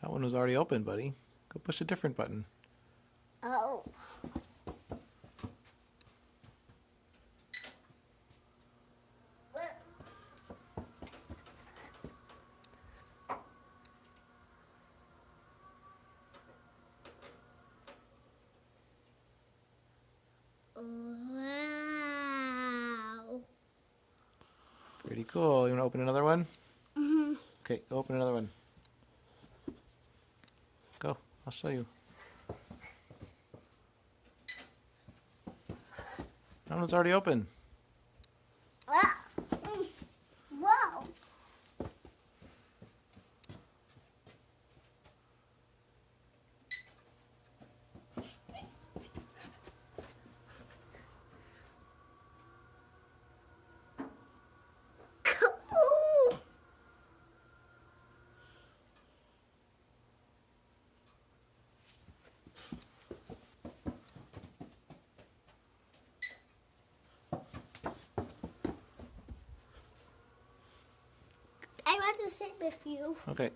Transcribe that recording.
That one was already open, buddy. Go push a different button. Oh. Wow. Pretty cool. You want to open another one? hmm Okay, go open another one. Go. I'll show you. That one's already open. Ah. Mm. Wow. Ooh. I want to sit with you. Okay.